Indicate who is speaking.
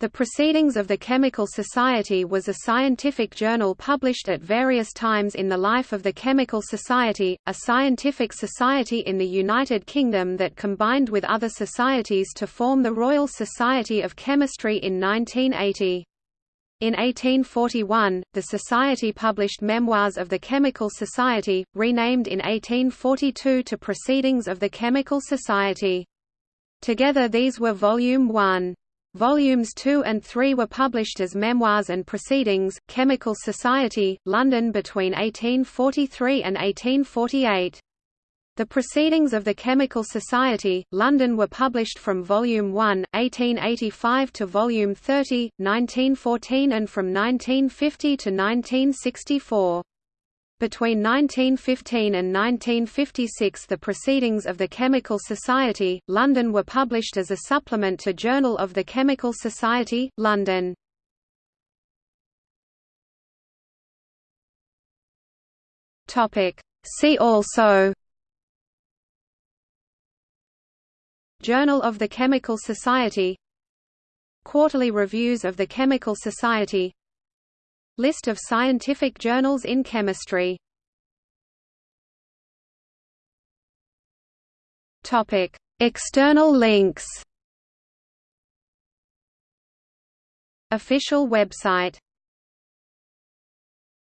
Speaker 1: The Proceedings of the Chemical Society was a scientific journal published at various times in the life of the Chemical Society, a scientific society in the United Kingdom that combined with other societies to form the Royal Society of Chemistry in 1980. In 1841, the Society published Memoirs of the Chemical Society, renamed in 1842 to Proceedings of the Chemical Society. Together these were Volume 1. Volumes 2 and 3 were published as Memoirs and Proceedings, Chemical Society, London between 1843 and 1848. The Proceedings of the Chemical Society, London were published from Volume 1, 1885 to Volume 30, 1914 and from 1950 to 1964. Between 1915 and 1956 the Proceedings of the Chemical Society, London were published as a supplement to Journal of the Chemical Society, London. See also Journal of the Chemical Society Quarterly Reviews of the Chemical Society List of scientific journals in chemistry. External links. Official website